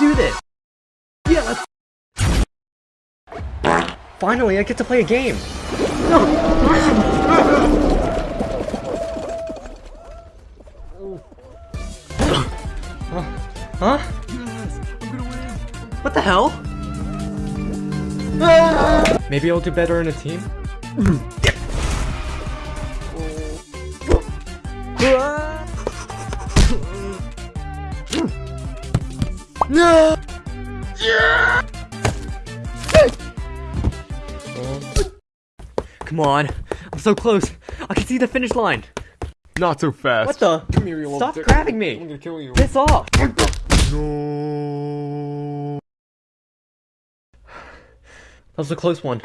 do this! Yeah, let's... Finally, I get to play a game! huh? What the hell? Maybe I'll do better in a team? No! Come on, I'm so close. I can see the finish line. Not so fast. What the? Come here, you Stop dick. grabbing I'm me. gonna kill you. Piss off. No. That was a close one.